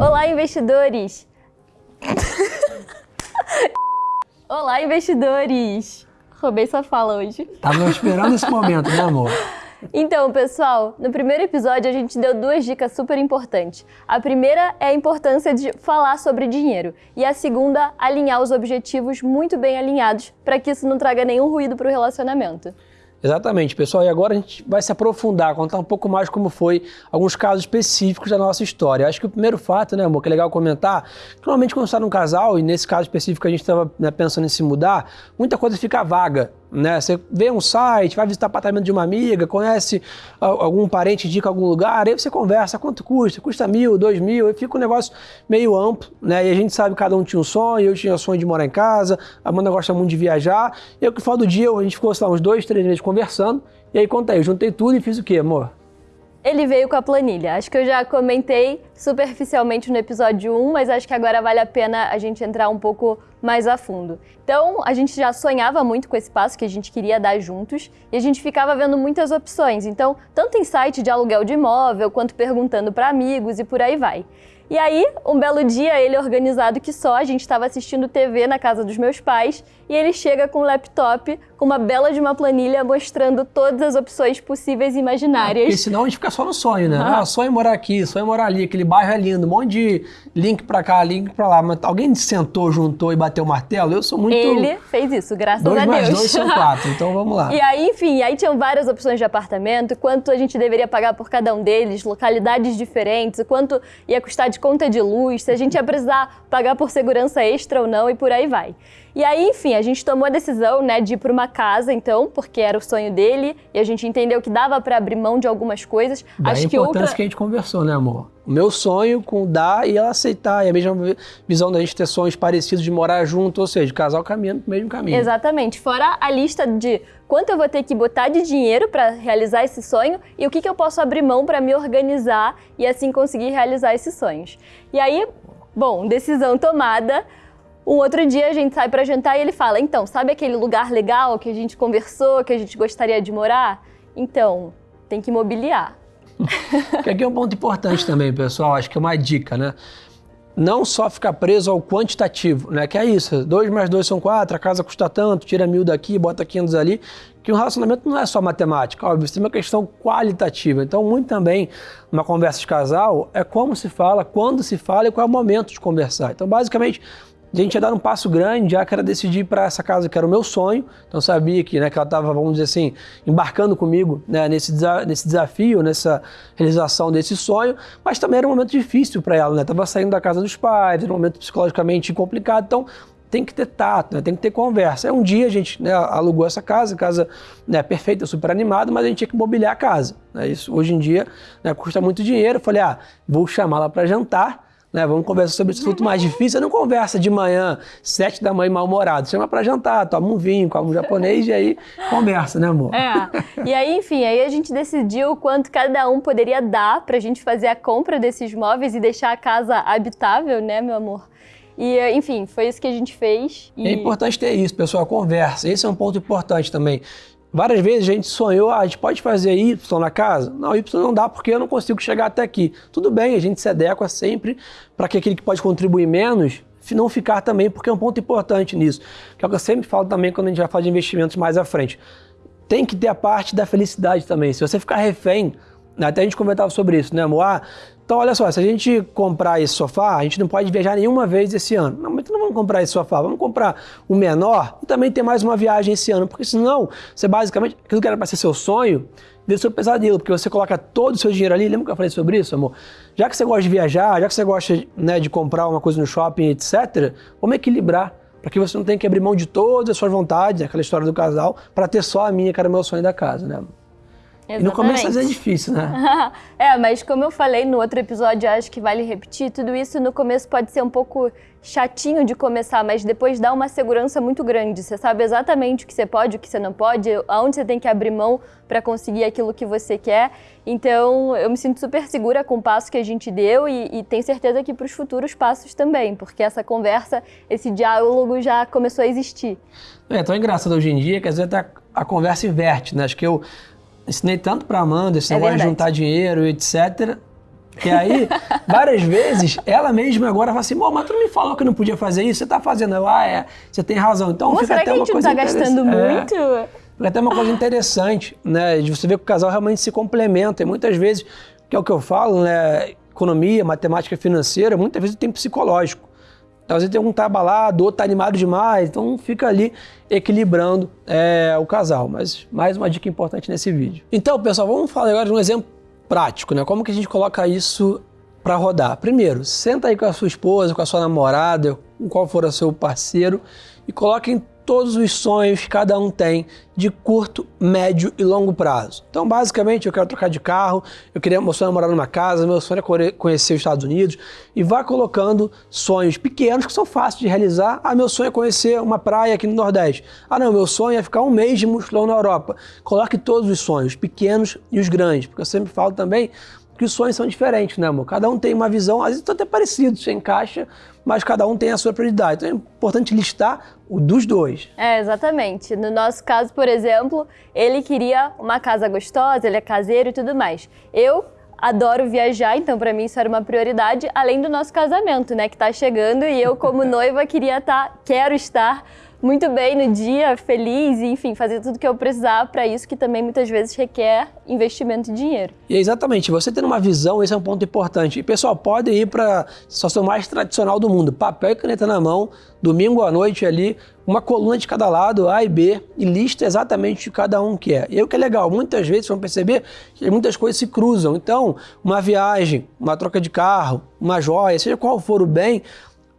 Olá, investidores! Olá, investidores! Roubei sua fala hoje. Tava esperando esse momento, né, amor? Então, pessoal, no primeiro episódio a gente deu duas dicas super importantes. A primeira é a importância de falar sobre dinheiro e a segunda, alinhar os objetivos muito bem alinhados para que isso não traga nenhum ruído para o relacionamento. Exatamente, pessoal. E agora a gente vai se aprofundar, contar um pouco mais como foi alguns casos específicos da nossa história. Acho que o primeiro fato, né, amor, que é legal comentar, que normalmente quando está num casal, e nesse caso específico a gente estava né, pensando em se mudar, muita coisa fica vaga. Né? Você vê um site, vai visitar apartamento de uma amiga, conhece algum parente, indica algum lugar, aí você conversa, quanto custa? Custa mil, dois mil, aí fica um negócio meio amplo, né? E a gente sabe que cada um tinha um sonho, eu tinha sonho de morar em casa, a Amanda gosta muito de viajar, e o que fala do dia, a gente ficou, lá, uns dois, três meses conversando, e aí contei, eu juntei tudo e fiz o quê, amor? Ele veio com a planilha. Acho que eu já comentei superficialmente no episódio 1, mas acho que agora vale a pena a gente entrar um pouco mais a fundo. Então, a gente já sonhava muito com esse passo que a gente queria dar juntos e a gente ficava vendo muitas opções. Então, tanto em site de aluguel de imóvel, quanto perguntando para amigos e por aí vai. E aí, um belo dia, ele organizado que só, a gente estava assistindo TV na casa dos meus pais e ele chega com um laptop com uma bela de uma planilha mostrando todas as opções possíveis e imaginárias. porque senão a gente fica só no sonho, né? Ah, sonho morar aqui, sonho morar ali, aquele bairro é lindo, um monte de link pra cá, link pra lá. Mas alguém sentou, juntou e bateu o martelo? Eu sou muito... Ele fez isso, graças dois a Deus. Dois mais dois são quatro, então vamos lá. E aí, enfim, aí tinham várias opções de apartamento, quanto a gente deveria pagar por cada um deles, localidades diferentes, quanto ia custar de conta de luz, se a gente ia precisar pagar por segurança extra ou não e por aí vai. E aí, enfim, a gente tomou a decisão, né, de ir para uma casa, então, porque era o sonho dele, e a gente entendeu que dava para abrir mão de algumas coisas. Daí Acho a que outra... que a gente conversou, né, amor? O meu sonho com dar e ela aceitar, e a mesma visão da gente ter sonhos parecidos de morar junto, ou seja, casal caminhando no mesmo caminho. Exatamente. Fora a lista de quanto eu vou ter que botar de dinheiro para realizar esse sonho e o que, que eu posso abrir mão para me organizar e assim conseguir realizar esses sonhos. E aí, bom, decisão tomada. Um outro dia a gente sai para jantar e ele fala: Então, sabe aquele lugar legal que a gente conversou, que a gente gostaria de morar? Então, tem que mobiliar. que aqui é um ponto importante também, pessoal. Acho que é uma dica, né? Não só ficar preso ao quantitativo, né? Que é isso: 2 mais 2 são 4, a casa custa tanto, tira mil daqui, bota 500 ali. Que um relacionamento não é só matemática, óbvio, tem uma questão qualitativa. Então, muito também, uma conversa de casal, é como se fala, quando se fala e qual é o momento de conversar. Então, basicamente, a gente ia dar um passo grande, já que era decidir para essa casa que era o meu sonho. Então sabia que, né, que ela estava, vamos dizer assim, embarcando comigo né, nesse, nesse desafio, nessa realização desse sonho. Mas também era um momento difícil para ela, né? Tava saindo da casa dos pais, era um momento psicologicamente complicado. Então tem que ter tato, né? tem que ter conversa. É um dia a gente né, alugou essa casa, casa né, perfeita, super animada, mas a gente tinha que mobiliar a casa. Né? Isso hoje em dia né, custa muito dinheiro. Eu falei, ah, vou chamá-la para jantar né? Vamos conversar sobre esse assunto mais difícil. Você não conversa de manhã, sete da manhã, mal-humorado. Chama para jantar, toma um vinho, come um japonês e aí conversa, né, amor? É. E aí, enfim, aí a gente decidiu quanto cada um poderia dar para a gente fazer a compra desses móveis e deixar a casa habitável, né, meu amor? E, enfim, foi isso que a gente fez. E... É importante ter isso, pessoal, conversa. Esse é um ponto importante também. Várias vezes a gente sonhou, ah, a gente pode fazer Y na casa? Não, Y não dá porque eu não consigo chegar até aqui. Tudo bem, a gente se adequa sempre para que aquele que pode contribuir menos não ficar também, porque é um ponto importante nisso. Que é o que eu sempre falo também quando a gente vai falar de investimentos mais à frente. Tem que ter a parte da felicidade também. Se você ficar refém, até a gente comentava sobre isso, né, amor? Ah, então, olha só, se a gente comprar esse sofá, a gente não pode viajar nenhuma vez esse ano. Não, então não vamos comprar esse sofá, vamos comprar o menor e também ter mais uma viagem esse ano, porque senão você basicamente, aquilo que era para ser seu sonho, vira seu pesadelo, porque você coloca todo o seu dinheiro ali. Lembra que eu falei sobre isso, amor? Já que você gosta de viajar, já que você gosta né, de comprar uma coisa no shopping, etc., vamos equilibrar para que você não tenha que abrir mão de todas as suas vontades, aquela história do casal, para ter só a minha, que era o meu sonho da casa, né? Exatamente. E no começo às vezes é difícil, né? é, mas como eu falei no outro episódio, acho que vale repetir, tudo isso no começo pode ser um pouco chatinho de começar, mas depois dá uma segurança muito grande. Você sabe exatamente o que você pode, o que você não pode, aonde você tem que abrir mão para conseguir aquilo que você quer. Então, eu me sinto super segura com o passo que a gente deu e, e tenho certeza que para os futuros passos também, porque essa conversa, esse diálogo já começou a existir. É tão engraçado hoje em dia que às vezes a, a conversa inverte, né? Acho que eu ensinei tanto para Amanda esse é negócio de juntar dinheiro, etc. E aí, várias vezes, ela mesma agora fala assim, mas tu não me falou que não podia fazer isso, você tá fazendo. Eu, ah, é, você tem razão. Então Pô, fica será até que a gente não tá gastando muito? É, fica até uma coisa interessante, né? De você ver que o casal realmente se complementa. E muitas vezes, que é o que eu falo, né? Economia, matemática financeira, muitas vezes tem psicológico. Então, às vezes tem um tá abalado, outro tá animado demais, então fica ali equilibrando é, o casal. Mas mais uma dica importante nesse vídeo. Então, pessoal, vamos falar agora de um exemplo prático, né? Como que a gente coloca isso para rodar? Primeiro, senta aí com a sua esposa, com a sua namorada, com qual for o seu parceiro e coloquem todos os sonhos que cada um tem de curto, médio e longo prazo. Então, basicamente, eu quero trocar de carro, eu queria meu sonho é morar numa casa, meu sonho é conhecer os Estados Unidos e vá colocando sonhos pequenos que são fáceis de realizar. Ah, meu sonho é conhecer uma praia aqui no Nordeste. Ah, não, meu sonho é ficar um mês de mochilão na Europa. Coloque todos os sonhos, pequenos e os grandes, porque eu sempre falo também que os sonhos são diferentes, né, amor? Cada um tem uma visão, às vezes estão até parecidos, se encaixa, mas cada um tem a sua prioridade. Então é importante listar o dos dois. É, exatamente. No nosso caso, por exemplo, ele queria uma casa gostosa, ele é caseiro e tudo mais. Eu adoro viajar, então para mim isso era uma prioridade, além do nosso casamento, né, que tá chegando e eu como noiva queria estar, tá, quero estar muito bem no dia, feliz, enfim, fazer tudo que eu precisar para isso, que também muitas vezes requer investimento de dinheiro. E é exatamente, você tendo uma visão, esse é um ponto importante. E pessoal, pode ir para a situação mais tradicional do mundo, papel e caneta na mão, domingo à noite ali, uma coluna de cada lado, A e B, e lista exatamente de cada um que é. E o que é legal, muitas vezes vão perceber que muitas coisas se cruzam. Então, uma viagem, uma troca de carro, uma joia, seja qual for o bem,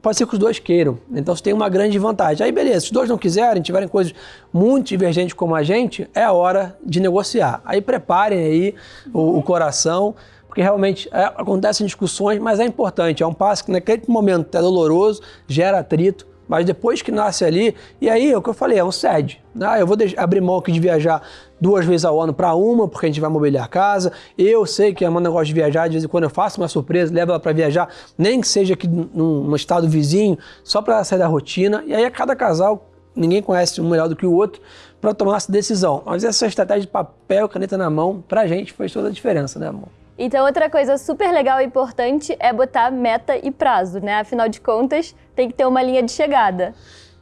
pode ser que os dois queiram. Então você tem uma grande vantagem. Aí beleza, se os dois não quiserem, tiverem coisas muito divergentes como a gente, é a hora de negociar. Aí preparem aí o, o coração, porque realmente é, acontecem discussões, mas é importante. É um passo que naquele momento é doloroso, gera atrito, mas depois que nasce ali, e aí é o que eu falei, é um sede. Ah, eu vou abrir mão aqui de viajar duas vezes ao ano para uma, porque a gente vai mobiliar a casa. Eu sei que a Amanda gosta de viajar, de vez em quando eu faço uma surpresa, levo ela para viajar, nem que seja aqui num, num estado vizinho, só para sair da rotina. E aí a cada casal, ninguém conhece um melhor do que o outro, para tomar essa decisão. Mas essa estratégia de papel, caneta na mão, para a gente faz toda a diferença, né, amor? Então, outra coisa super legal e importante é botar meta e prazo, né? Afinal de contas, tem que ter uma linha de chegada.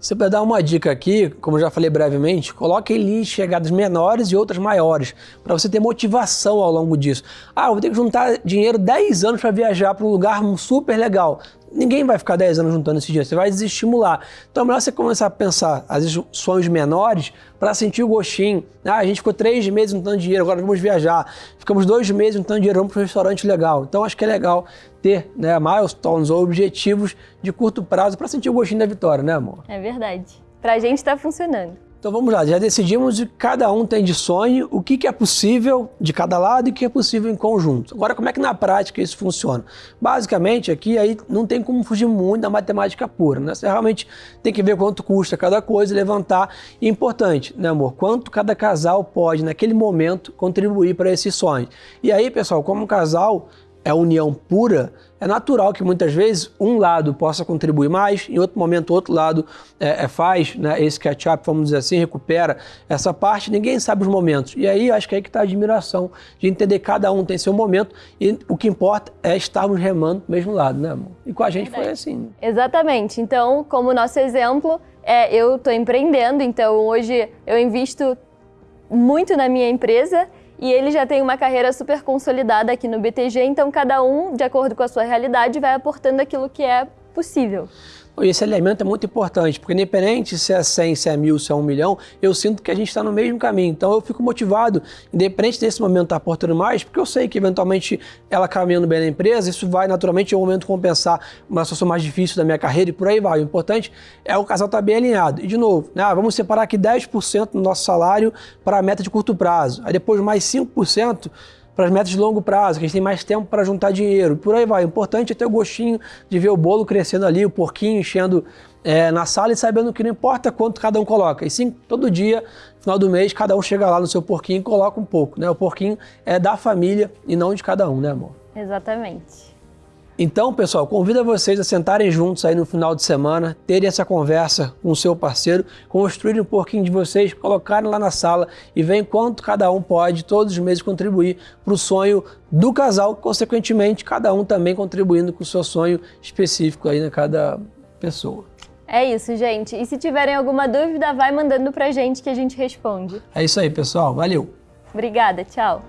Se eu dar uma dica aqui, como já falei brevemente, coloque de chegadas menores e outras maiores, para você ter motivação ao longo disso. Ah, eu vou ter que juntar dinheiro 10 anos para viajar para um lugar super legal ninguém vai ficar 10 anos juntando esse dinheiro, você vai desestimular. Então é melhor você começar a pensar, às vezes, sonhos menores para sentir o gostinho. Ah, a gente ficou três meses juntando dinheiro, agora vamos viajar. Ficamos dois meses juntando dinheiro, vamos para um restaurante legal. Então acho que é legal ter né, milestones ou objetivos de curto prazo para sentir o gostinho da vitória, né, amor? É verdade. Para a gente está funcionando. Então vamos lá, já decidimos o que cada um tem de sonho, o que, que é possível de cada lado e o que é possível em conjunto. Agora, como é que na prática isso funciona? Basicamente, aqui aí não tem como fugir muito da matemática pura, né? Você realmente tem que ver quanto custa cada coisa levantar. E importante, né, amor? Quanto cada casal pode, naquele momento, contribuir para esse sonho. E aí, pessoal, como um casal é união pura, é natural que muitas vezes um lado possa contribuir mais, em outro momento outro lado é, é faz né, esse catch-up, vamos dizer assim, recupera essa parte, ninguém sabe os momentos. E aí acho que é aí que está a admiração, de entender que cada um tem seu momento e o que importa é estarmos remando do mesmo lado, né amor? E com a gente Verdade. foi assim. Exatamente. Então, como nosso exemplo, é, eu estou empreendendo, então hoje eu invisto muito na minha empresa e ele já tem uma carreira super consolidada aqui no BTG, então cada um, de acordo com a sua realidade, vai aportando aquilo que é possível. Esse alinhamento é muito importante, porque independente se é 100, se é mil, se é um milhão, eu sinto que a gente está no mesmo caminho. Então eu fico motivado, independente desse momento estar tá aportando mais, porque eu sei que eventualmente ela caminhando bem na empresa, isso vai naturalmente em um momento compensar uma situação mais difícil da minha carreira e por aí vai. O importante é o casal estar tá bem alinhado. E de novo, né, vamos separar aqui 10% do nosso salário para a meta de curto prazo. Aí depois mais 5% para as metas de longo prazo, que a gente tem mais tempo para juntar dinheiro. Por aí vai. O importante é ter o gostinho de ver o bolo crescendo ali, o porquinho enchendo é, na sala e sabendo que não importa quanto cada um coloca. E sim, todo dia, final do mês, cada um chega lá no seu porquinho e coloca um pouco. Né? O porquinho é da família e não de cada um, né, amor? Exatamente. Então, pessoal, convido vocês a sentarem juntos aí no final de semana, terem essa conversa com o seu parceiro, construírem um pouquinho de vocês, colocarem lá na sala e verem quanto cada um pode todos os meses contribuir para o sonho do casal, consequentemente, cada um também contribuindo com o seu sonho específico aí na cada pessoa. É isso, gente. E se tiverem alguma dúvida, vai mandando pra gente que a gente responde. É isso aí, pessoal. Valeu. Obrigada, tchau.